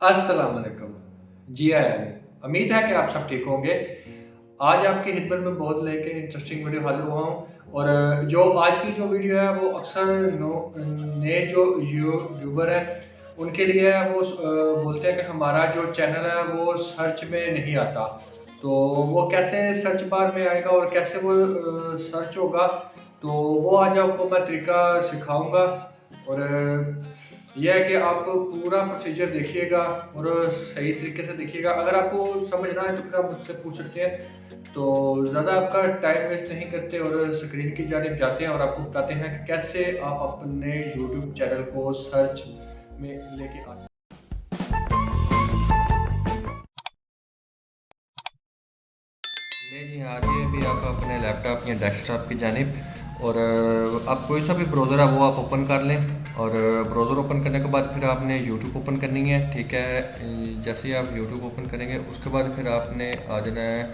السلام علیکم۔ جی آیا امید ہے کہ آپ سب ٹھیک ہوں گے۔ آج آپ کی خدمت میں بہت لے کے انٹرسٹنگ ویڈیو حاضر ہوا ہوں۔ اور جو آج کی جو ویڈیو ہے، وہ اکثر نئے جو یوٹیوبر ہیں، ان کے لیے وہ بولتے ہیں کہ ہمارا جو چینل ہے، وہ سرچ میں نہیں آتا۔ تو وہ کیسے سرچ بار میں آئے گا اور کیسے وہ سرچ ہوگا؟ تو وہ آج آپ کو میں طریقہ سکھاؤں گا۔ اور یہ ہے کہ آپ پورا پروسیجر دیکھیے گا اور صحیح طریقے سے دیکھیے گا۔ اگر آپ کو سمجھنا ہے تو پھر آپ مجھ سے پوچھ سکتے ہیں۔ تو زیادہ آپ کا ٹائم ویسٹ نہیں کرتے اور سکرین کی جانب جاتے ہیں اور آپ کو بتاتے ہیں کیسے آپ اپنے یوٹیوب چینل کو سرچ میں لے کے آتے ہیں۔ جی ہاں جی ابھی آپ اپنے لیپ ٹاپ یا ڈیسک ٹاپ کی جانب اور آپ کوئی سا بھی براؤزر ہے، وہ آپ اوپن کر لیں۔ اور براؤزر اوپن کرنے کے بعد پھر آپ نے یوٹیوب اوپن کرنی ہے، ٹھیک ہے؟ جیسے ہی آپ یوٹیوب اوپن کریں گے، اس کے بعد پھر آپ نے آ جانا ہے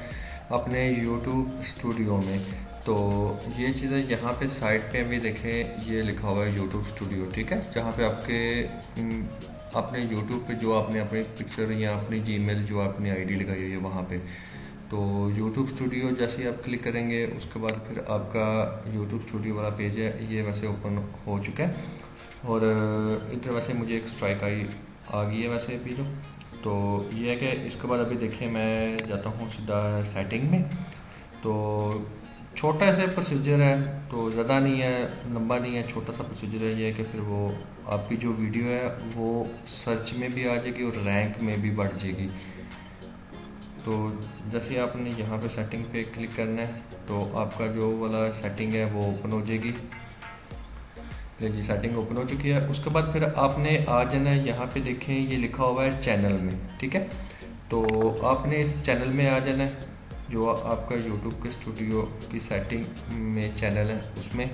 اپنے یوٹیوب اسٹوڈیو میں۔ تو یہ چیزیں یہاں پہ سائٹ پہ بھی دیکھیں، یہ لکھا ہوا ہے یوٹیوب اسٹوڈیو ٹھیک ہے؟ جہاں پہ آپ کے اپنے یوٹیوب پہ جو آپ نے اپنی پکچر یا اپنی جی میل جو آپ نے آئی ڈی لگائی ہوئی ہے، وہاں پہ۔ تو یوٹیوب اسٹوڈیو جیسے آپ کلک کریں گے، اس کے بعد پھر آپ کا یوٹیوب اسٹوڈیو والا پیج ہے، یہ ویسے اوپن ہو چکا ہے۔ اور ادھر ویسے مجھے ایک اسٹرائک آئی، آ گئی ہے ویسے بھی جو۔ تو یہ ہے کہ اس کے بعد ابھی دیکھیں میں جاتا ہوں سیدھا سیٹنگ میں۔ تو چھوٹا سا پروسیجر ہے، تو زیادہ نہیں ہے، لمبا نہیں ہے، چھوٹا سا پروسیجر ہے یہ ہے کہ پھر وہ آپ کی جو ویڈیو ہے، وہ سرچ میں بھی آ جائے گی اور رینک میں بھی بڑھ جائے گی۔ تو جیسے آپ نے یہاں پہ سیٹنگ پہ کلک کرنا ہے، تو آپ کا جو والا سیٹنگ ہے وہ اوپن ہو جائے گی۔ دیکھیے سیٹنگ اوپن ہو چکی ہے۔ اس کے بعد پھر آپ نے آ جانا ہے۔ یہاں پہ دیکھیں، یہ لکھا ہوا ہے چینل میں، ٹھیک ہے؟ تو آپ نے اس چینل میں آ جانا ہے، جو آپ کا یوٹیوب کے اسٹوڈیو کی سیٹنگ میں چینل ہے، اس میں۔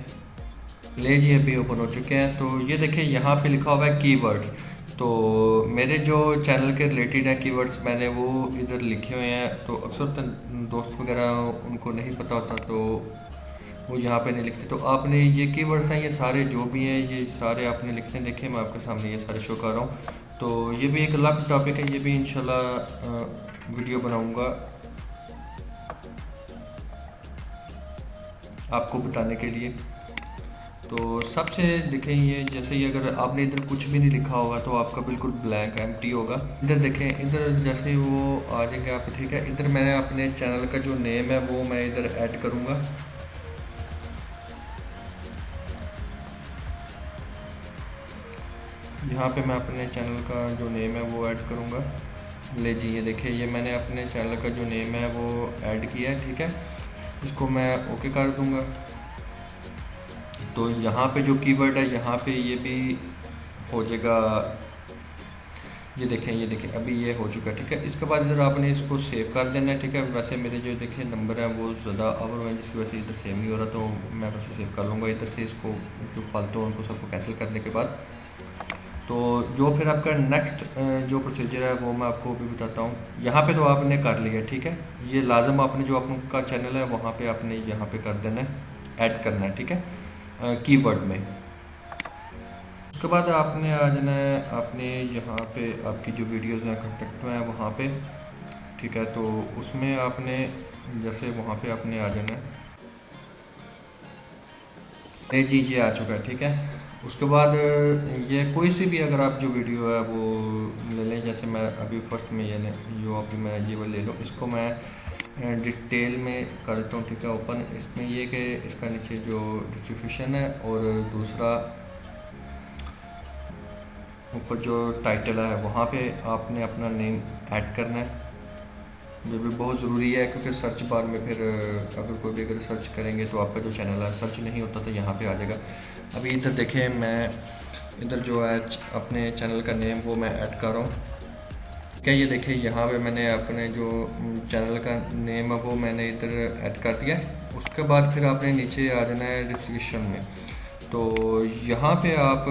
لے جی ابھی اوپن ہو چکے ہیں۔ تو یہ دیکھیں، یہاں پہ لکھا ہوا ہے کی ورڈ تو میرے جو چینل کے ریلیٹڈ ہیں کی ورڈس میں نے وہ ادھر لکھے ہوئے ہیں، تو اکثر دوست وغیرہ ان کو نہیں پتہ ہوتا، تو وہ یہاں پہ نہیں لکھتے۔ تو آپ نے یہ کی ورڈس ہیں، یہ سارے جو بھی ہیں، یہ سارے آپ نے لکھنے دیکھے میں آپ کے سامنے یہ سارے شو کر رہا ہوں۔ تو یہ بھی ایک الگ ٹاپک ہے، یہ بھی انشاءاللہ ویڈیو بناؤں گا۔ آپ کو بتانے کے لیے۔ تو سب سے دیکھیں یہ، جیسے ہی اگر آپ نے ادھر کچھ بھی نہیں لکھا ہوگا تو آپ کا بالکل بلیک ایم ٹی ہوگا۔ ادھر دیکھیں، ادھر جیسے وہ آ جائیں گے آپ ٹھیک ہے۔ ادھر میں نے اپنے چینل کا جو نیم ہے وہ میں ادھر ایڈ کروں گا۔ یہاں پہ میں اپنے چینل کا جو نیم ہے وہ ایڈ کروں گا۔ لے جی یہ دیکھیں، یہ میں نے اپنے چینل کا جو نیم ہے وہ ایڈ کیا ہے، ٹھیک ہے۔ اس کو میں اوکے کر دوں گا۔ تو یہاں پہ جو کی ورڈ ہے، یہاں پہ یہ بھی ہو جائے گا۔ یہ دیکھیں یہ دیکھیں، ابھی یہ ہو چکا ہے، ٹھیک ہے؟ اس کے بعد ادھر آپ نے اس کو سیو کر دینا ہے، ٹھیک ہے؟ ویسے میرے جو دیکھیں نمبر ہیں، وہ زیادہ اوور ہیں، جس کی وجہ سے ادھر سیو نہیں ہو رہا، تو میں ویسے سیو کر لوں گا۔ ادھر سے اس کو جو فالتو ان کو سب کو کینسل کرنے کے بعد۔ تو جو پھر آپ کا نیکسٹ جو پروسیجر ہے، وہ میں آپ کو بھی بتاتا ہوں۔ یہاں پہ تو آپ نے کر لیا، ٹھیک ہے؟ یہ لازم آپ نے، جو آپ کا چینل ہے، وہاں پہ آپ نے یہاں پہ کر دینا ہے ایڈ کرنا ہے، ٹھیک ہے؟ کی ورڈ میں۔ اس کے بعد آپ نے آ جانا ہے، آپ نے یہاں پہ آپ کی جو ویڈیوز ہیں کنٹیکٹ ہیں، وہاں پہ۔ ٹھیک ہے، تو اس میں آپ نے، جیسے وہاں پہ آپ نے آ جانا ہے جی جی آ چکا ہے، ٹھیک ہے۔ اس کے بعد، یہ کوئی سی بھی اگر آپ جو ویڈیو ہے، وہ لے لیں۔ جیسے میں ابھی فرسٹ میں یہ لیں جو ابھی میں یہ وہ لے لوں، اس کو میں ڈیٹیل میں کر دیتا ہوں، ٹھیک ہے، اوپن۔ اس میں یہ کہ اس کا نیچے جو ڈسٹریبیوشن ہے اور دوسرا اوپر جو ٹائٹل ہے، وہاں پہ آپ نے اپنا نیم ایڈ کرنا ہے۔ یہ بھی بہت ضروری ہے کیونکہ سرچ بار میں پھر، اگر کوئی بھی اگر سرچ کریں گے تو آپ کا جو چینل ہے، سرچ نہیں ہوتا تو یہاں پہ آ جائے گا۔ ابھی ادھر دیکھیں، میں ادھر جو ہے، اپنے چینل کا نیم وہ میں ایڈ کر رہا ہوں۔ کیا یہ دیکھیں، یہاں پہ میں نے اپنے جو چینل کا نیم ہے، وہ میں نے ادھر ایڈ کر دیا ہے۔ اس کے بعد پھر آپ نے نیچے آ جانا ہے ڈسکرپشن میں۔ تو یہاں پہ آپ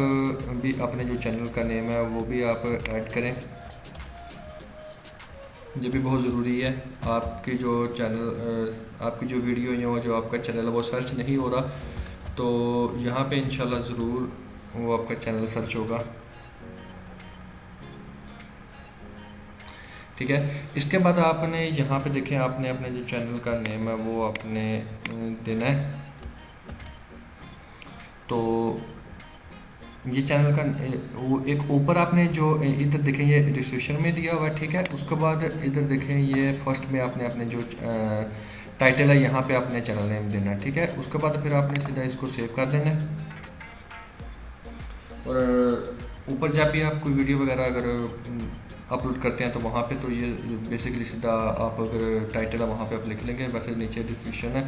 بھی اپنے جو چینل کا نیم ہے، وہ بھی آپ ایڈ کریں۔ یہ بھی بہت ضروری ہے۔ آپ کی جو چینل آپ کی جو ویڈیو ہیں وہ جو آپ کا چینل ہے، وہ سرچ نہیں ہو رہا۔ تو یہاں پہ انشاءاللہ ضرور وہ آپ کا چینل سرچ ہوگا۔ ٹھیک ہے؟ اس کے بعد آپ نے یہاں پہ دیکھیں، آپ نے اپنے جو چینل کا نیم ہے، وہ آپ نے دینا ہے۔ تو یہ چینل کا وہ ایک اوپر آپ نے جو ادھر دیکھیں، یہ ڈسکرپشن میں دیا ہوا ہے، ٹھیک ہے؟ اس کے بعد ادھر دیکھیں، یہ فرسٹ میں آپ نے اپنے جو ٹائٹل ہے، یہاں پہ اپنے چینل نیم دینا ہے، ٹھیک ہے؟ اس کے بعد پھر آپ نے سیدھا اس کو سیو کر دینا ہے۔ اور اوپر جب بھی آپ کوئی ویڈیو وغیرہ اگر اپلوڈ کرتے ہیں تو وہاں پہ تو یہ بیسکلی سیدھا آپ اگر ٹائٹل ہے وہاں پہ آپ لکھ لیں گے، ویسے نیچے ڈسکرپشن ہے،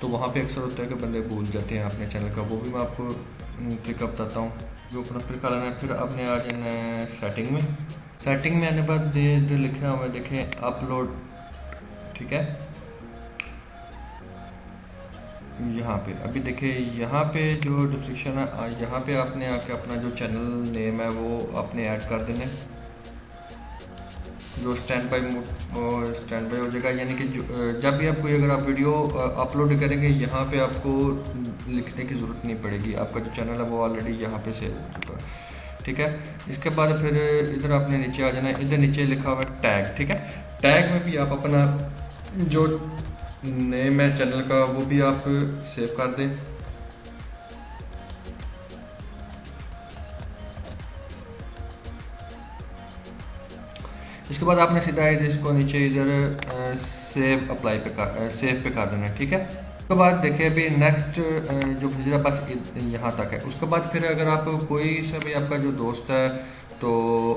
تو وہاں پہ اکثر ہوتا ہے کہ بندے بھول جاتے ہیں اپنے چینل کا، وہ بھی میں آپ کو ٹرک بتاتا ہوں، جو اپنا پھر کر لینا ہے۔ پھر آپ نے آ جانا ہے سیٹنگ میں سیٹنگ میں آنے بعد ادھر لکھا ہوا دیکھیں اپلوڈ ٹھیک ہے۔ یہاں پہ، ابھی دیکھیں، یہاں پہ جو ڈسکرپشن ہے یہاں پہ آپ نے آ کے اپنا جو چینل نیم ہے، وہ آپ نے ایڈ کر دینا ہے جو اسٹینڈ بائی اسٹینڈ بائی ہو جائے گا. یعنی کہ جب بھی آپ کوئی اگر آپ ویڈیو اپلوڈ کریں گے، یہاں پہ آپ کو لکھنے کی ضرورت نہیں پڑے گی. آپ کا جو چینل ہے وہ آلریڈی یہاں پہ سیو ہو چکا ہے. ٹھیک ہے؟ اس کے بعد پھر ادھر آپ نے نیچے آ جانا ہے. ادھر نیچے لکھا ہوا ہے ٹیگ ٹھیک ہے؟ ٹیگ میں بھی آپ اپنا جو نیم ہے چینل کا وہ بھی آپ سیو کر دیں. اس کے بعد آپ نے سیدھا اس کو نیچے ادھر سیو اپلائی پہ سیو پہ کر دینا ہے، ٹھیک ہے؟ اس کے بعد دیکھیں ابھی نیکسٹ جو بھیجا بس یہاں تک ہے۔ اس کے بعد پھر اگر آپ کوئی سا بھی آپ کا جو دوست ہے، تو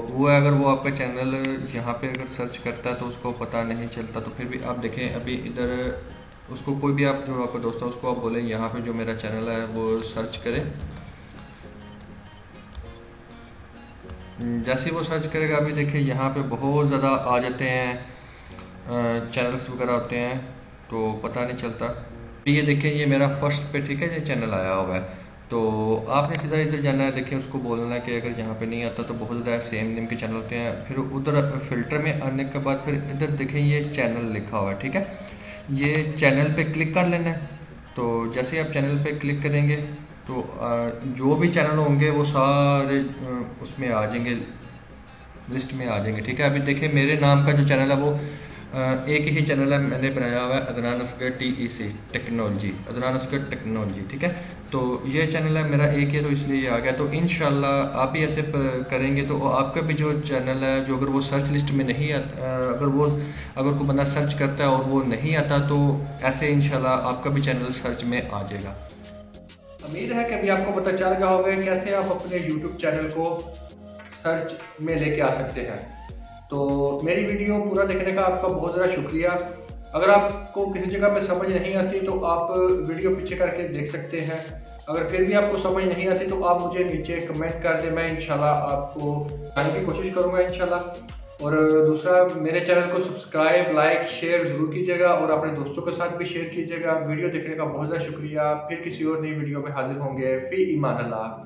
وہ اگر وہ آپ کا چینل یہاں پہ اگر سرچ کرتا ہے تو اس کو پتہ نہیں چلتا، تو پھر بھی آپ دیکھیں ابھی ادھر، اس کو کوئی بھی آپ جو آپ کا دوست ہے، اس کو آپ بولیں یہاں پہ جو میرا چینل ہے وہ سرچ کرے جیسے وہ سرچ کرے گا، ابھی دیکھیں یہاں پہ بہت زیادہ آ جاتے ہیں چینلز وغیرہ ہوتے ہیں، تو پتہ نہیں چلتا۔ یہ دیکھیں، یہ میرا فرسٹ پہ ٹھیک ہے، یہ چینل آیا ہوا ہے۔ تو آپ نے سیدھا ادھر جانا ہے، دیکھیں اس کو بولنا ہے کہ اگر یہاں پہ نہیں آتا تو بہت زیادہ سیم نیم کے چینل ہوتے ہیں۔ پھر ادھر فلٹر میں آنے کے بعد پھر ادھر دیکھیں یہ چینل لکھا ہوا ہے، ٹھیک ہے۔ یہ چینل پہ کلک کر لینا ہے۔ تو جیسے آپ چینل پہ کلک کریں گے تو جو بھی چینل ہوں گے وہ سارے اس میں آ جائیں گے، لسٹ میں آ جائیں گے، ٹھیک ہے؟ ابھی دیکھیں، میرے نام کا جو چینل ہے وہ ایک ہی چینل ہے، میں نے بنایا ہوا ہے، Adnan Askar T E C technology, Adnan Askar technology, ٹھیک ہے؟ تو یہ چینل ہے، میرا ایک ہی تو اس لیے یہ آ گیا۔ تو انشاءاللہ آپ بھی ایسے کریں گے تو آپ کا بھی جو چینل ہے، جو اگر وہ سرچ لسٹ میں نہیں آتا اگر وہ، اگر کوئی بندہ سرچ کرتا ہے اور وہ نہیں آتا، تو ایسے انشاءاللہ آپ کا بھی چینل سرچ میں آ جائے گا۔ امید ہے کہ ابھی آپ کو پتہ چل گیا ہوگا کیسے آپ اپنے یوٹیوب چینل کو سرچ میں لے کے آ سکتے ہیں۔ تو میری ویڈیو پورا دیکھنے کا آپ کا بہت زیادہ شکریہ۔ اگر آپ کو کسی جگہ پہ سمجھ نہیں آتی تو آپ ویڈیو پیچھے کر کے دیکھ سکتے ہیں۔ اگر پھر بھی آپ کو سمجھ نہیں آتی تو آپ مجھے نیچے کمنٹ کر دیں۔ میں انشاءاللہ آپ کو جانے کی کوشش کروں گا انشاءاللہ۔ اور دوسرا، میرے چینل کو سبسکرائب، لائک، شیئر ضرور کیجیے گا اور اپنے دوستوں کے ساتھ بھی شیئر کیجیے گا۔ ویڈیو دیکھنے کا بہت زیادہ شکریہ۔ پھر کسی اور نئی ویڈیو میں حاضر ہوں گے۔ فی ایمان اللہ۔